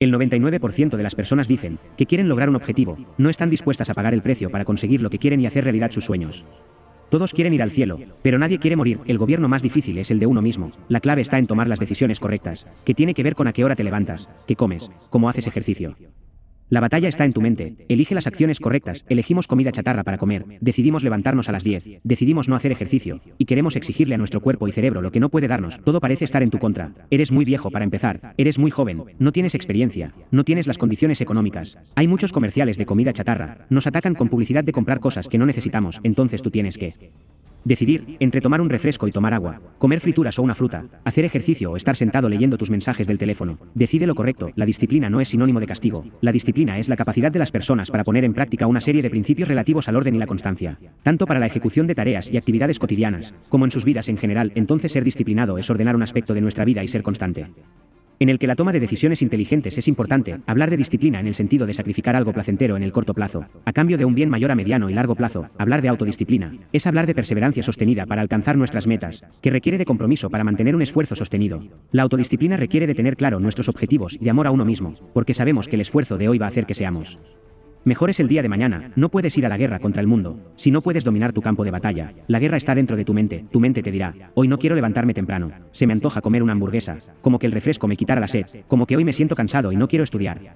El 99% de las personas dicen que quieren lograr un objetivo, no están dispuestas a pagar el precio para conseguir lo que quieren y hacer realidad sus sueños. Todos quieren ir al cielo, pero nadie quiere morir. El gobierno más difícil es el de uno mismo. La clave está en tomar las decisiones correctas, que tiene que ver con a qué hora te levantas, qué comes, cómo haces ejercicio. La batalla está en tu mente. Elige las acciones correctas. Elegimos comida chatarra para comer. Decidimos levantarnos a las 10. Decidimos no hacer ejercicio. Y queremos exigirle a nuestro cuerpo y cerebro lo que no puede darnos. Todo parece estar en tu contra. Eres muy viejo para empezar. Eres muy joven. No tienes experiencia. No tienes las condiciones económicas. Hay muchos comerciales de comida chatarra. Nos atacan con publicidad de comprar cosas que no necesitamos. Entonces tú tienes que Decidir, entre tomar un refresco y tomar agua, comer frituras o una fruta, hacer ejercicio o estar sentado leyendo tus mensajes del teléfono. Decide lo correcto, la disciplina no es sinónimo de castigo. La disciplina es la capacidad de las personas para poner en práctica una serie de principios relativos al orden y la constancia, tanto para la ejecución de tareas y actividades cotidianas, como en sus vidas en general. Entonces ser disciplinado es ordenar un aspecto de nuestra vida y ser constante en el que la toma de decisiones inteligentes es importante, hablar de disciplina en el sentido de sacrificar algo placentero en el corto plazo, a cambio de un bien mayor a mediano y largo plazo, hablar de autodisciplina, es hablar de perseverancia sostenida para alcanzar nuestras metas, que requiere de compromiso para mantener un esfuerzo sostenido. La autodisciplina requiere de tener claro nuestros objetivos y amor a uno mismo, porque sabemos que el esfuerzo de hoy va a hacer que seamos Mejor es el día de mañana, no puedes ir a la guerra contra el mundo, si no puedes dominar tu campo de batalla. La guerra está dentro de tu mente, tu mente te dirá, hoy no quiero levantarme temprano, se me antoja comer una hamburguesa, como que el refresco me quitara la sed, como que hoy me siento cansado y no quiero estudiar.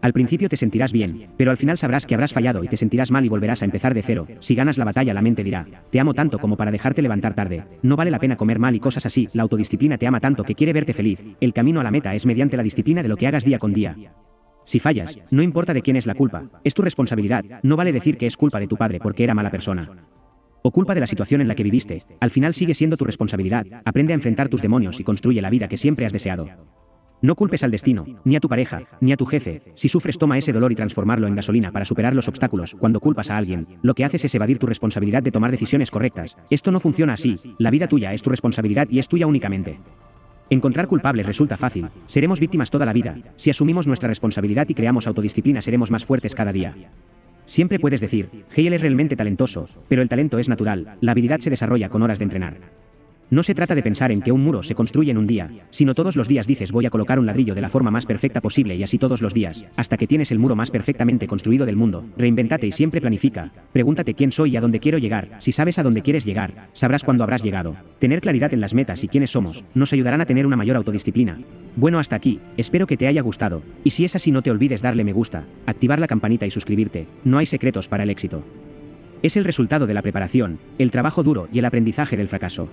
Al principio te sentirás bien, pero al final sabrás que habrás fallado y te sentirás mal y volverás a empezar de cero. Si ganas la batalla la mente dirá, te amo tanto como para dejarte levantar tarde. No vale la pena comer mal y cosas así, la autodisciplina te ama tanto que quiere verte feliz. El camino a la meta es mediante la disciplina de lo que hagas día con día. Si fallas, no importa de quién es la culpa, es tu responsabilidad, no vale decir que es culpa de tu padre porque era mala persona. O culpa de la situación en la que viviste, al final sigue siendo tu responsabilidad, aprende a enfrentar tus demonios y construye la vida que siempre has deseado. No culpes al destino, ni a tu pareja, ni a tu jefe. Si sufres, toma ese dolor y transformarlo en gasolina para superar los obstáculos. Cuando culpas a alguien, lo que haces es evadir tu responsabilidad de tomar decisiones correctas. Esto no funciona así. La vida tuya es tu responsabilidad y es tuya únicamente. Encontrar culpables resulta fácil. Seremos víctimas toda la vida. Si asumimos nuestra responsabilidad y creamos autodisciplina seremos más fuertes cada día. Siempre puedes decir, Hale es realmente talentoso, pero el talento es natural, la habilidad se desarrolla con horas de entrenar. No se trata de pensar en que un muro se construye en un día, sino todos los días dices voy a colocar un ladrillo de la forma más perfecta posible y así todos los días, hasta que tienes el muro más perfectamente construido del mundo. Reinventate y siempre planifica. Pregúntate quién soy y a dónde quiero llegar. Si sabes a dónde quieres llegar, sabrás cuándo habrás llegado. Tener claridad en las metas y quiénes somos nos ayudarán a tener una mayor autodisciplina. Bueno, hasta aquí, espero que te haya gustado. Y si es así no te olvides darle me gusta, activar la campanita y suscribirte. No hay secretos para el éxito. Es el resultado de la preparación, el trabajo duro y el aprendizaje del fracaso.